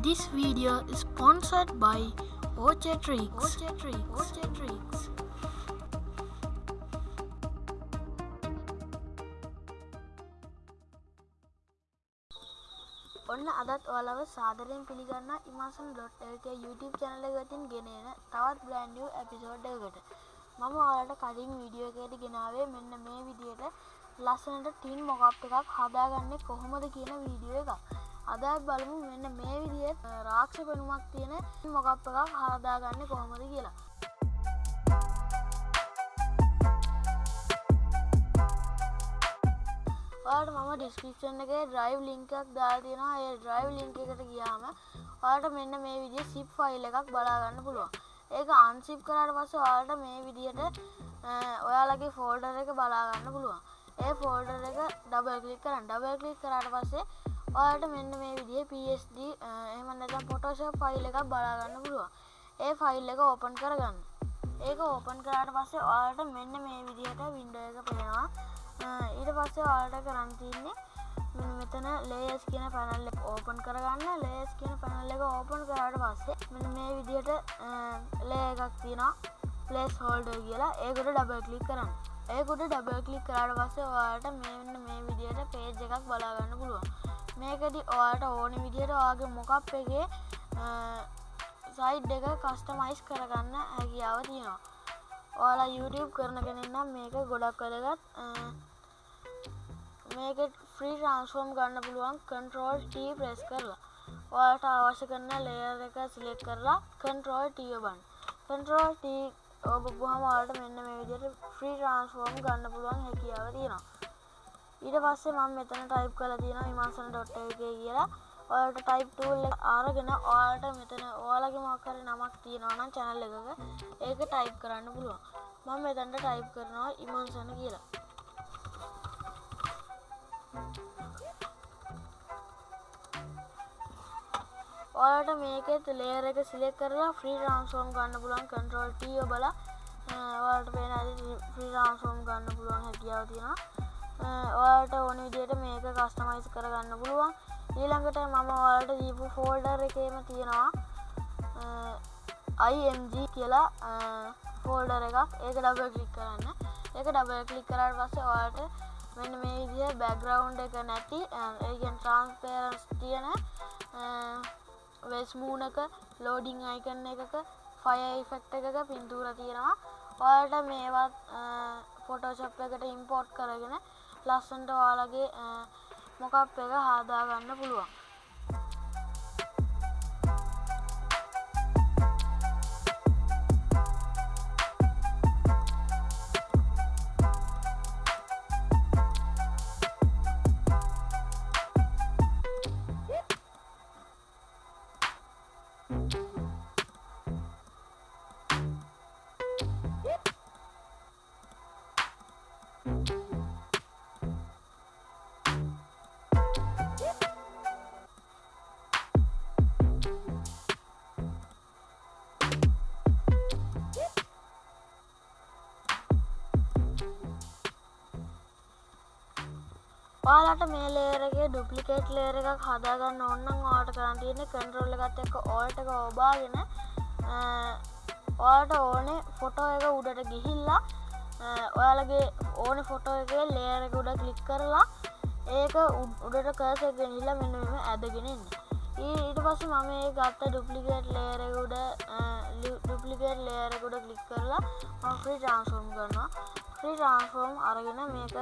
This video is sponsored by Ochetrix. Ochetrix. Ochetrix. ඔන්න අදත් ඔයාලව සාදරයෙන් පිළිගන්න ඉමසන්.ක YouTube චැනල ගතින් ගෙනන තවත් බ්‍රන්ඩිය් ඇපිසෝඩ් එකකට මම ඔයාලට කලින් වීඩියෝ එකට ගෙනාවේ මෙන්න මේ විදියට ලස්සනට ටින් මොකප් එකක් හදාගන්න කොහොමද කියන වීඩියෝ එකක් අදත් බලමු මෙන්න මේ විදියට රාක්ෂ පෙනුමක් තියෙන මොකප් එකක් හදාගන්න කොහොමද කියලා. ඔයාට මම ඩිස්ක්‍රිප්ෂන් එක ඩ්‍රයිව් ලිංකක් දාතියෙනවා ඒ ඩ්‍රයිව් ලිංක එකට ගියාම ඔයාට මෙන්න මේ විදිිය සිප් ෆයිල් එකක් බලාගන්න පුළුවන්. ඒක අන්සිප් කරට පස්ස ඔයාට මේ විදිහට ඔයාලගේ ෆෝල්ඩර එක බලාගන්න පුළුවන්. ඒ ෆෝල්ඩර එක ඩබල් කලික් කරන්න. ඩබල් කලික් කරට පස්සේ ඔයාට මෙන්න මේ විදිහ PSD එමන්නතම් පොටෝෂප් ෆයිල් එකක් බලාගන්න පුළුවන්. ඒ ෆයිල් එක ඕපන් කරගන්න. ඒක ඕපන් කරට පස්සේ ඔයාට මෙන්න මේ විදිහට වින්ඩ එක පේනවා. ඊට පස්සේ ඔයාලට කරන්න තින්නේ මෙතන ලේස් කියන පැනල්ල ඕපන් කරගන්න. ලේස් කියන පැනල්ල එක ඕපන් කරට පස්සේ මෙ මේ විදිහට ලේ එකක් තියෙනවා. පලේස් හෝල්ඩ කියලා. ඒකුට ඩබල් කලික් කරන්න. ඒකුට ඩබල් කලික් කරට පස්සේ ඔයාට මෙන්න මේ විදිහට පේජ් එකක් බලාගන්න පුළුවන්. මේකදී ඔයාට ඕන විදිහට ඔයාගේ මොකක් එකේ සයිඩ් එක කස්ටමයිස් කරගන්න හැකියාව තියෙනවා. ඔයාලා YouTube කරනගෙනන්නම් මේක ගොඩක් වැදගත්. මේක ෆ්‍රී ට්‍රන්ස්ෆෝර්ම් ගන්න පුළුවන් කන්ට්‍රෝල් ටී ප්‍රෙස් කරලා. ඔයාට අවශ්‍ය කරන ලේයර් එක සිලෙක්ට් කරලා කන්ට්‍රෝල් ටී ඔබන්න. කන්ට්‍රෝල් ටී ඔබපුහම ඔයාලට මෙන්න මේ විදිහට ෆ්‍රී ට්‍රන්ස්ෆෝර්ම් ගන්න පුළුවන් හැකියාව තියෙනවා. ඊට පස්සේ මම මෙතන ටයිප් කරලා තියෙනවා imansan.lk කියලා. ඔයාලට ටයිප් ටූල් එක අරගෙන ඔයාලට මෙතන ඔයාලගේ මොකක් හරි නමක් තියෙනවා නම් channel එකක ඒක ටයිප් කරන්න පුළුවන්. මම මෙතනට ටයිප් කරනවා imansan කියලා. ඔයාලට මේකෙත් ලේයර් එක සිලෙක්ට් කරලා ෆ්‍රී ට්‍රාන්ස්ෆෝර්ම් ගන්න පුළුවන්. කන්ට්‍රෝල් T ඔබලා ඔයාලට පේන ඇති ෆ්‍රී ට්‍රාන්ස්ෆෝර්ම් ගන්න පුළුවන් හැකියාව තියෙනවා. ඔයාලට ඕන විදිහට මේක කස්ටමයිස් කරගන්න පුළුවන්. ඊළඟට මම ඔයාලට දීපු ෆෝල්ඩර් එකේම තියෙනවා IMG කියලා ෆෝල්ඩර් එකක්. ඒක ඩබල් ක්ලික් කරන්න. ඒක ඩබල් ක්ලික් කරාට පස්සේ ඔයාලට මෙන්න මේ විදිහ බැග්‍රවුන්් එක නැති ඒගෙන් ට්‍රන්ස්පේරන්ස් තියෙන වෙස් මූනක ලෝඩිං අයිකන්න එකක ෆය ෆෙක්ට එකක පින්තූර තියෙනවා. ඔයාලට මේවත් ෆොටෝශප් එකට ඉම්පෝට් කරගෙන ලස්සන්ට ඔයාලගේ මොකක් එක හාදාගන්න පුළුවන්. ඔයාලට මේ ලේරගේ ඩුප්ලිකේට් ලේර එකක් හදාගන්න ඔන්නම් වාට කරන්න තියෙන කන්ටරෝල්ල එකත් එක්ක ඕල්ට එක ඔබාගෙන ඔයාට ඕනේ ෆොටෝ එක උඩට ගිහිල්ලා ඔයාලගේ ඕන ෆොටෝ එක ලේරක උඩ කලික් කරලා ඒක උඩට කර්සගෙන හිල්ලා මෙන්න මෙම ඇදගෙනන්න ඊට පස්ස මම ඒ ගත්ත ඩුප්ලිකේට් ලේරකුඩ ඩුප්ලිකේට් ලේරකුඩ කලික් කරලා ෆ්‍රී ට්‍රන්ස්ෆෝම් කරනවා. ෆ්‍රී ට්‍රන්ස්ෆෝර්ම් අරගෙන මේක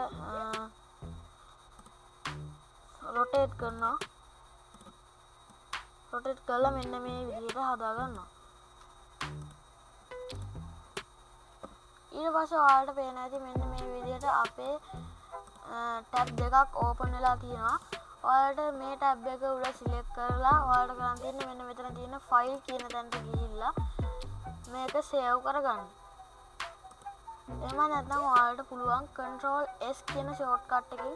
රොටේට් කරනවා. රොටෙට් කල්ල මෙන්න මේ විදියට හදාගන්න ඊට පස වාට පේන ඇති මෙන්න මේ විදියට අපේ ටැබ් දෙකක් ඕපන් වෙලා තියෙනවා. ඔයාට මේ ටැබ් එක උඩ සිලෙක් කරලා වාට කරන් තියන්න මෙන්න මෙතන තියෙන ෆයිල් කියන තැන්ට ගිහිල්ලා මේක සේව් කරගන්න. එම නැත්නම් ඔයාලට පුළුවන් කන්ට්‍රෝල් S කියන ෂෝට් කට් එකකින්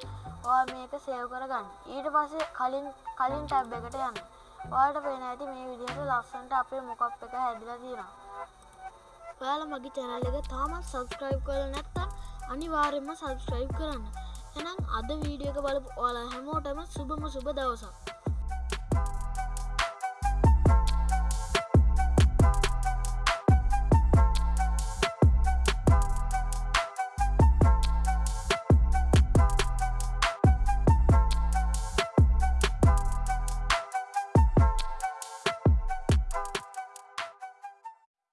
ඔයා මේක සේව් කරගන්න. ඊට පස්සේ කලින් කලින් ටැබ් එකට යන්න. ඔයාලට පේන ඇති මේ විදිහට ලස්සනට අපේ මොකප් එක හැදිලා තියෙනවා. ඔයාලා මගේ channel එක තාමත් subscribe කරලා නැත්නම් අනිවාර්යයෙන්ම subscribe කරන්න. එහෙනම් අද වීඩියෝ එක බලපු ඔයාලා හැමෝටම සුබම සුබ දවසක්.